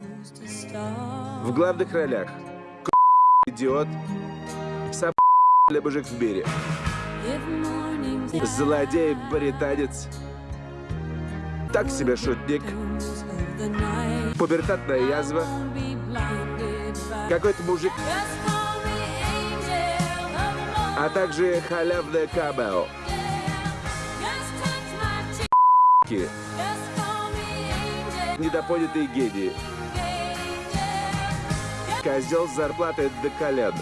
В главных ролях идиот, сам мужик в бире, злодей-британец, так себе шутник, пубертатная язва, какой-то мужик, а также халявное камео. Недопонятые гении. Козел с зарплатой до колен.